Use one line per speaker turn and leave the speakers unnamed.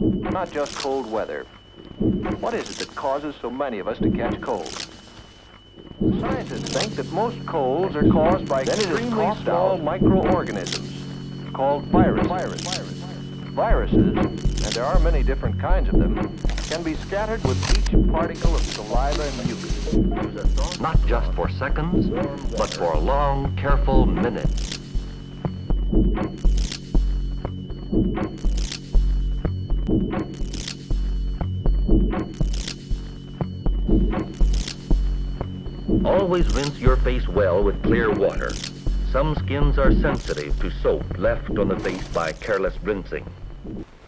Not just cold weather. What is it that causes so many of us to catch colds? Scientists think that most colds are caused by extremely small microorganisms called virus. virus. Viruses, and there are many different kinds of them, can be scattered with each particle of saliva and mucus.
Not just for seconds, but for long, careful minutes. Always rinse your face well with clear water. Some skins are sensitive to soap left on the face by careless rinsing.